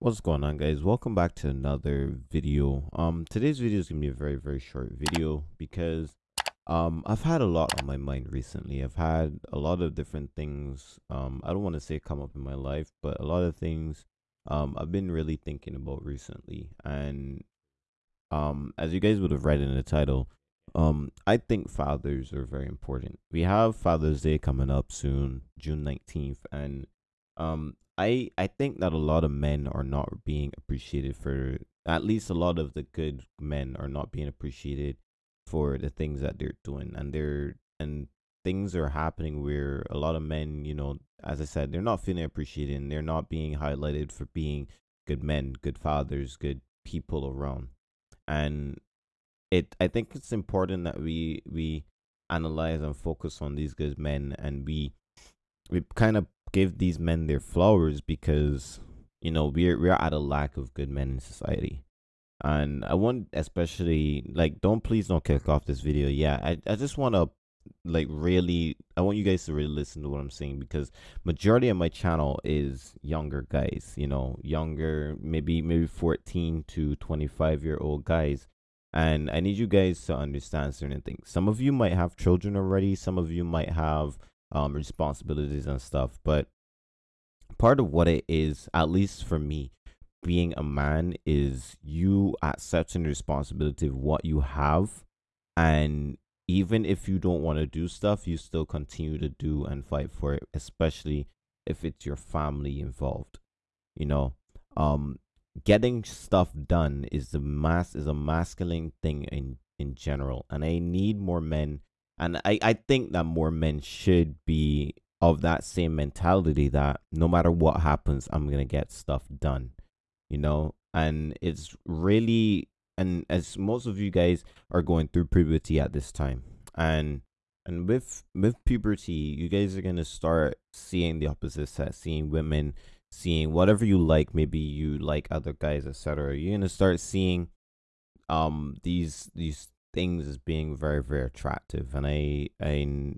What's going on guys? Welcome back to another video. Um today's video is to be a very very short video because um I've had a lot on my mind recently. I've had a lot of different things um I don't want to say come up in my life, but a lot of things um I've been really thinking about recently and um as you guys would have read in the title, um I think fathers are very important. We have Father's Day coming up soon, June 19th and um I I think that a lot of men are not being appreciated for at least a lot of the good men are not being appreciated for the things that they're doing and they're and things are happening where a lot of men, you know, as I said, they're not feeling appreciated and they're not being highlighted for being good men, good fathers, good people around. And it I think it's important that we we analyze and focus on these good men and we we kind of give these men their flowers because you know we're we're at a lack of good men in society. And i want especially like don't please don't kick off this video yeah i, I just want to like really i want you guys to really listen to what i'm saying because majority of my channel is younger guys you know younger maybe maybe 14 to 25 year old guys. And i need you guys to understand certain things. Some of you might have children already. Some of you might have um, responsibilities and stuff. But part of what it is, at least for me, being a man is you accepting the responsibility of what you have. And even if you don't want to do stuff, you still continue to do and fight for it, especially if it's your family involved. You know, um, getting stuff done is the mass is a masculine thing in in general, and I need more men and I, I think that more men should be of that same mentality that no matter what happens, I'm going to get stuff done, you know? And it's really, and as most of you guys are going through puberty at this time, and and with with puberty, you guys are gonna start seeing the opposite sex, seeing women, seeing whatever you like. Maybe you like other guys, etc. You're gonna start seeing um these these things as being very very attractive and i i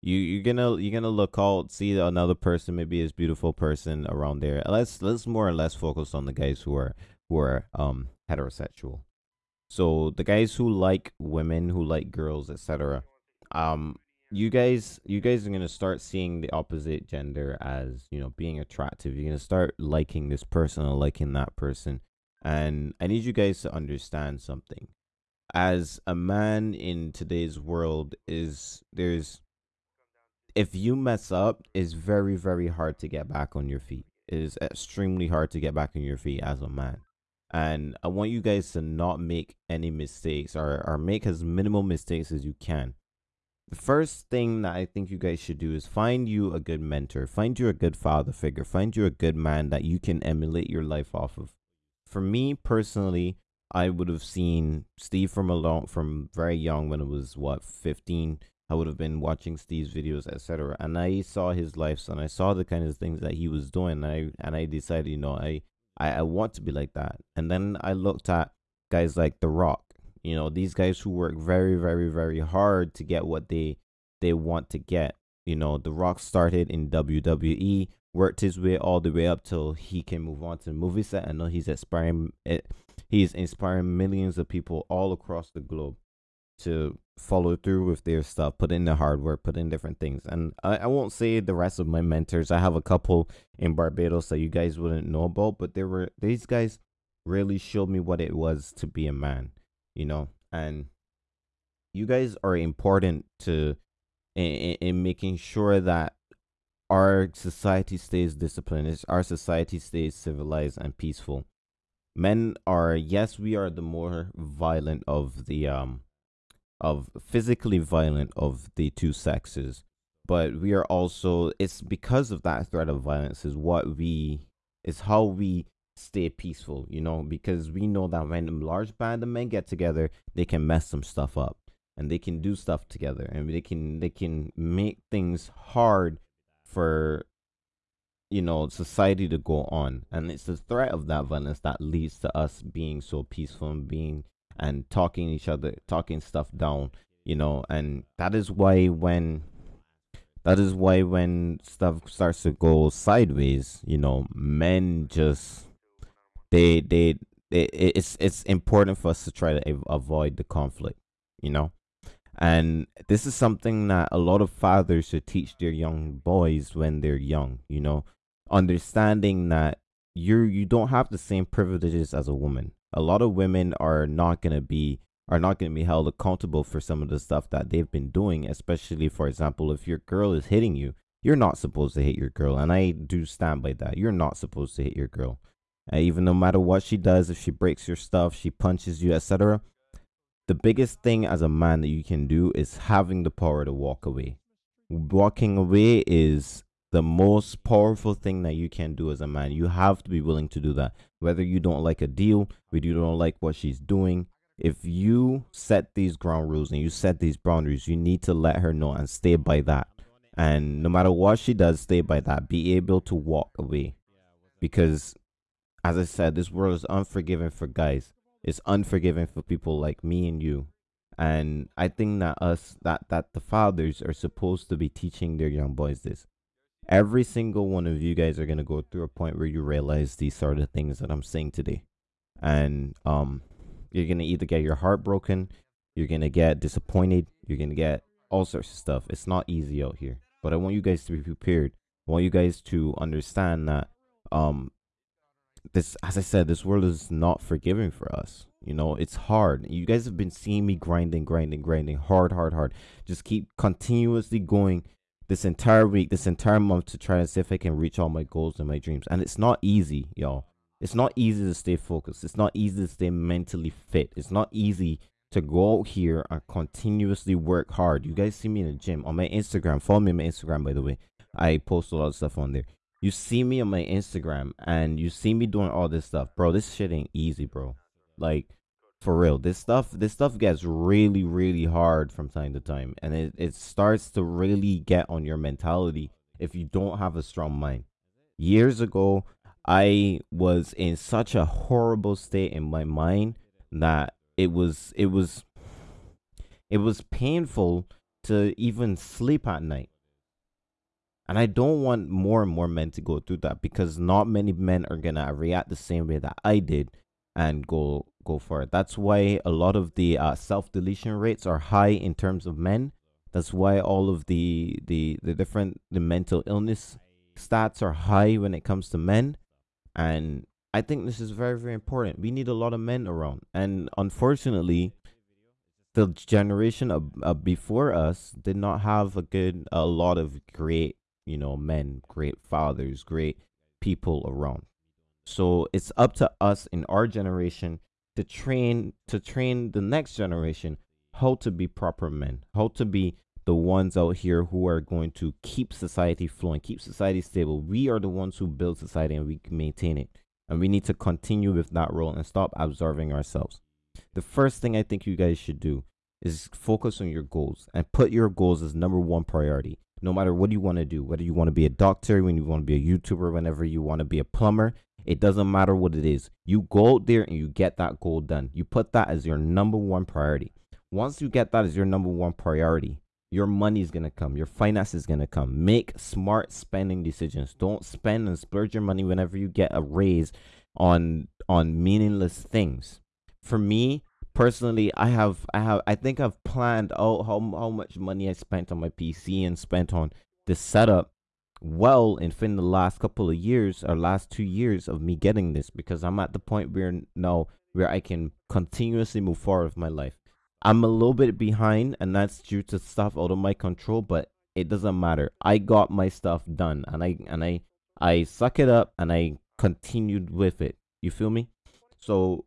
you you're gonna you're gonna look out see another person maybe as beautiful person around there let's let's more or less focus on the guys who are who are um heterosexual. So the guys who like women who like girls etc um you guys you guys are gonna start seeing the opposite gender as you know being attractive. You're gonna start liking this person or liking that person and i need you guys to understand something as a man in today's world is there's if you mess up it's very very hard to get back on your feet. It is extremely hard to get back on your feet as a man. And i want you guys to not make any mistakes or, or make as minimal mistakes as you can. The first thing that i think you guys should do is find you a good mentor. Find you a good father figure. Find you a good man that you can emulate your life off of. For me personally I would have seen Steve from a long, from very young when it was what 15. I would have been watching Steve's videos, etc. And I saw his life, and I saw the kind of things that he was doing. And I and I decided, you know, I, I I want to be like that. And then I looked at guys like The Rock. You know, these guys who work very, very, very hard to get what they they want to get. You know, The Rock started in WWE, worked his way all the way up till he can move on to the movie set. I know he's aspiring. it. He's inspiring millions of people all across the globe to follow through with their stuff, put in the hard work, put in different things. And I, I won't say the rest of my mentors. I have a couple in Barbados that you guys wouldn't know about, but there were these guys really showed me what it was to be a man, you know, and you guys are important to in, in making sure that our society stays disciplined, our society stays civilized and peaceful. Men are yes, we are the more violent of the um of physically violent of the two sexes, but we are also it's because of that threat of violence is what we is how we stay peaceful, you know, because we know that when a large band of men get together, they can mess some stuff up and they can do stuff together and they can they can make things hard for you know society to go on. And it's the threat of that violence that leads to us being so peaceful and being and talking each other talking stuff down you know. And that is why when that is why when stuff starts to go sideways you know men just they they it, it's it's important for us to try to avoid the conflict you know. And this is something that a lot of fathers should teach their young boys when they're young you know understanding that you're you don't have the same privileges as a woman. A lot of women are not going to be are not to be held accountable for some of the stuff that they've been doing especially for example if your girl is hitting you you're not supposed to hit your girl and i do stand by that. You're not supposed to hit your girl. Uh, even no matter what she does if she breaks your stuff she punches you etc the biggest thing as a man that you can do is having the power to walk away. Walking away is the most powerful thing that you can do as a man you have to be willing to do that whether you don't like a deal whether you don't like what she's doing if you set these ground rules and you set these boundaries you need to let her know and stay by that and no matter what she does stay by that be able to walk away because as I said, this world is unforgiving for guys. It's unforgiving for people like me and you. And I think that us that that the fathers are supposed to be teaching their young boys this. Every single one of you guys are gonna go through a point where you realize these sort of things that I'm saying today. And um you're gonna either get your heart broken, you're gonna get disappointed, you're gonna get all sorts of stuff. It's not easy out here. But I want you guys to be prepared. I want you guys to understand that um this as i said this world is not forgiving for us you know it's hard you guys have been seeing me grinding grinding grinding hard hard hard just keep continuously going this entire week this entire month to try and see if i can reach all my goals and my dreams. And it's not easy y'all. It's not easy to stay focused. It's not easy to stay mentally fit. It's not easy to go out here and continuously work hard. You guys see me in the gym on my instagram. Follow me on my instagram by the way. I post a lot of stuff on there. You see me on my Instagram and you see me doing all this stuff, bro. This shit ain't easy, bro. Like for real, this stuff this stuff gets really really hard from time to time, and it it starts to really get on your mentality if you don't have a strong mind. Years ago, I was in such a horrible state in my mind that it was it was it was painful to even sleep at night. And I don't want more and more men to go through that because not many men are gonna react the same way that I did and go go for it. That's why a lot of the uh, self deletion rates are high in terms of men. That's why all of the the the different the mental illness stats are high when it comes to men. And I think this is very very important. We need a lot of men around, and unfortunately, the generation of, uh, before us did not have a good a lot of great you know, men, great fathers, great people around. So it's up to us in our generation to train to train the next generation how to be proper men, how to be the ones out here who are going to keep society flowing, keep society stable. We are the ones who build society and we maintain it. And we need to continue with that role and stop observing ourselves. The first thing I think you guys should do is focus on your goals and put your goals as number one priority no matter what you want to do, whether you want to be a doctor, when you want to be a YouTuber, whenever you want to be a plumber, it doesn't matter what it is. You go out there and you get that goal done. You put that as your number one priority. Once you get that as your number one priority, your money is going to come. Your finance is going to come. Make smart spending decisions. Don't spend and splurge your money whenever you get a raise on on meaningless things. For me, personally i have i have i think i've planned out how, how much money i spent on my pc and spent on this setup well in the last couple of years or last two years of me getting this because i'm at the point where now where i can continuously move forward with my life. I'm a little bit behind and that's due to stuff out of my control but it doesn't matter. I got my stuff done and i and i i suck it up and i continued with it. You feel me? So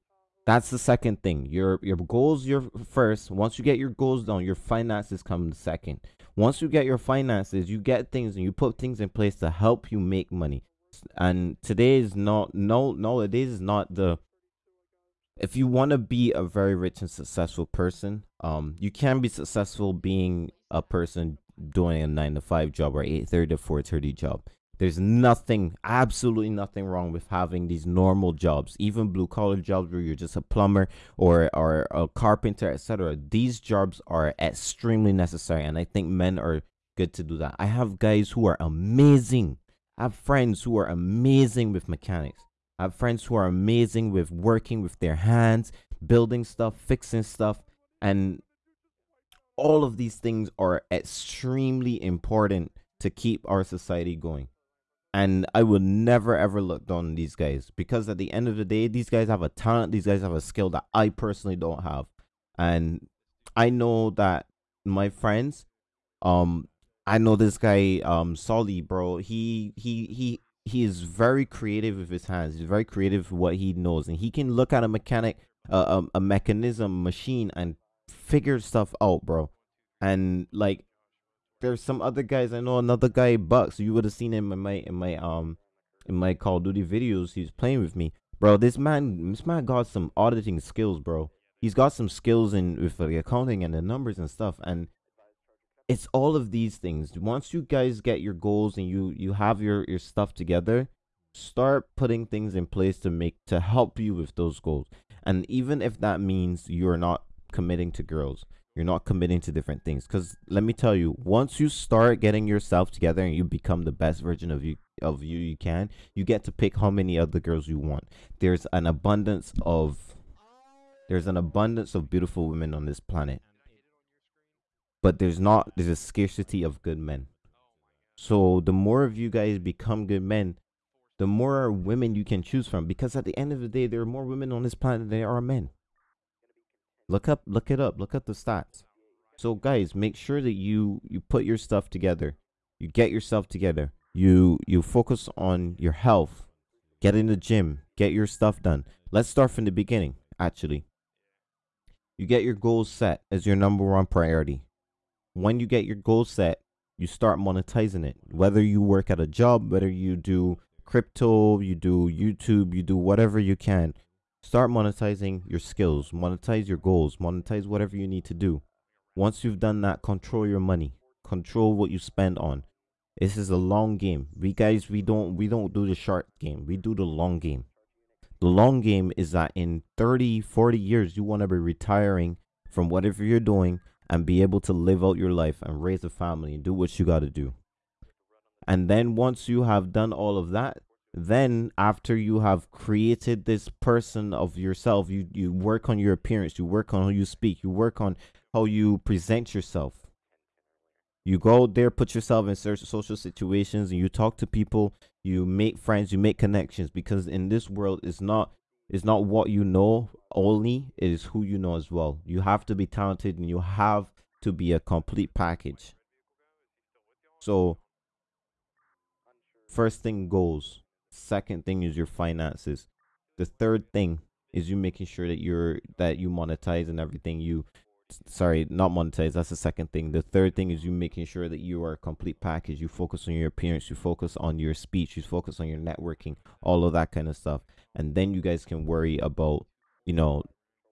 that's the second thing. Your your goals your first. Once you get your goals done, your finances come second. Once you get your finances, you get things and you put things in place to help you make money. And today is not no nowadays is not the if you want to be a very rich and successful person, um, you can be successful being a person doing a nine to five job or eight thirty to four thirty job. There's nothing, absolutely nothing wrong with having these normal jobs, even blue collar jobs where you're just a plumber or, or a carpenter, etc. These jobs are extremely necessary, and I think men are good to do that. I have guys who are amazing. I have friends who are amazing with mechanics. I have friends who are amazing with working with their hands, building stuff, fixing stuff, and all of these things are extremely important to keep our society going. And I will never ever look down on these guys because at the end of the day, these guys have a talent, these guys have a skill that I personally don't have. And I know that my friends, um, I know this guy, um, Solly, bro. He he he he is very creative with his hands. He's very creative with what he knows, and he can look at a mechanic, uh, a, um, a mechanism, machine, and figure stuff out, bro. And like, there's some other guys. I know another guy, Bucks. You would have seen him in my in my um in my Call of Duty videos. He's playing with me, bro. This man, this man got some auditing skills, bro. He's got some skills in with the accounting and the numbers and stuff, and it's all of these things once you guys get your goals and you you have your your stuff together start putting things in place to make to help you with those goals and even if that means you're not committing to girls you're not committing to different things. Because let me tell you once you start getting yourself together and you become the best version of you of you you can you get to pick how many other girls you want. There's an abundance of there's an abundance of beautiful women on this planet. But there's not there's a scarcity of good men. So the more of you guys become good men the more women you can choose from. Because at the end of the day there are more women on this planet than there are men look up look it up look at the stats. So guys make sure that you you put your stuff together. You get yourself together. You you focus on your health. Get in the gym. Get your stuff done. Let's start from the beginning actually. You get your goals set as your number one priority. When you get your goal set, you start monetizing it. Whether you work at a job, whether you do crypto, you do YouTube, you do whatever you can. Start monetizing your skills, monetize your goals, monetize whatever you need to do. Once you've done that, control your money, control what you spend on. This is a long game. We guys, we don't we don't do the short game. We do the long game. The long game is that in 30, 40 years you want to be retiring from whatever you're doing and be able to live out your life and raise a family and do what you got to do. And then once you have done all of that, then after you have created this person of yourself, you you work on your appearance, you work on how you speak, you work on how you present yourself. You go there, put yourself in certain social situations, and you talk to people. You make friends, you make connections, because in this world, it's not it's not what you know only, it is who you know as well. You have to be talented and you have to be a complete package. So, first thing goals. Second thing is your finances. The third thing is you making sure that you're that you monetize and everything you sorry, not monetize. That's the second thing. The third thing is you making sure that you are a complete package. You focus on your appearance, you focus on your speech, you focus on your networking, all of that kind of stuff. And then you guys can worry about, you know,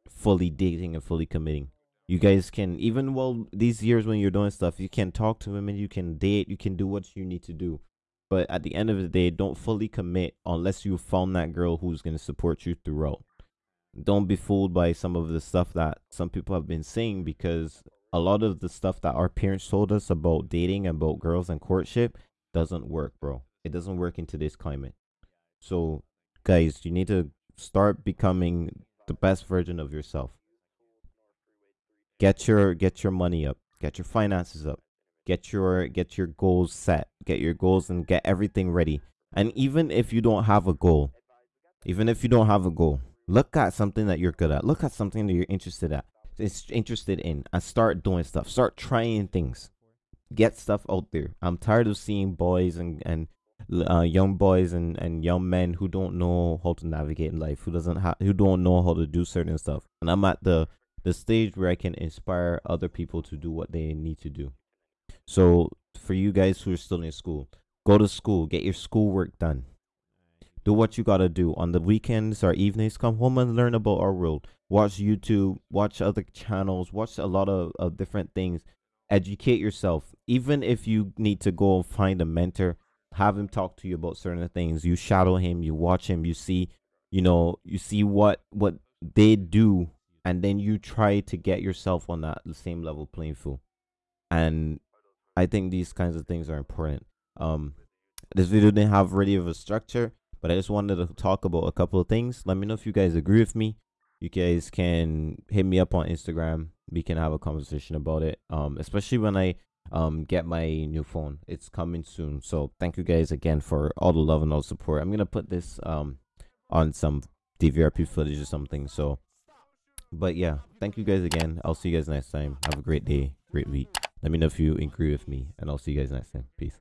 fully dating and fully committing. You guys can even well these years when you're doing stuff, you can talk to women, you can date, you can do what you need to do. But at the end of the day, don't fully commit unless you found that girl who's gonna support you throughout. Don't be fooled by some of the stuff that some people have been saying because a lot of the stuff that our parents told us about dating and about girls and courtship doesn't work bro. It doesn't work in today's climate. So guys you need to start becoming the best version of yourself. Get your get your money up. Get your finances up get your get your goals set get your goals and get everything ready and even if you don't have a goal even if you don't have a goal Look at something that you're good at. Look at something that you're interested at. It's interested in and start doing stuff. Start trying things. Get stuff out there. I'm tired of seeing boys and and uh, young boys and, and young men who don't know how to navigate in life, who doesn't who don't know how to do certain stuff. And I'm at the the stage where I can inspire other people to do what they need to do. So for you guys who are still in school, go to school, get your schoolwork done. Do what you gotta do. On the weekends or evenings come home and learn about our world. Watch youtube watch other channels watch a lot of, of different things. Educate yourself. Even if you need to go and find a mentor have him talk to you about certain things. You shadow him you watch him you see you know you see what what they do and then you try to get yourself on that same level playing field. And i think these kinds of things are important um this video didn't have really of a structure but I just wanted to talk about a couple of things. Let me know if you guys agree with me. You guys can hit me up on Instagram. We can have a conversation about it. Um, especially when I um get my new phone. It's coming soon. So thank you guys again for all the love and all the support. I'm gonna put this um on some DVRP footage or something. So but yeah, thank you guys again. I'll see you guys next time. Have a great day, great week. Let me know if you agree with me, and I'll see you guys next time. Peace.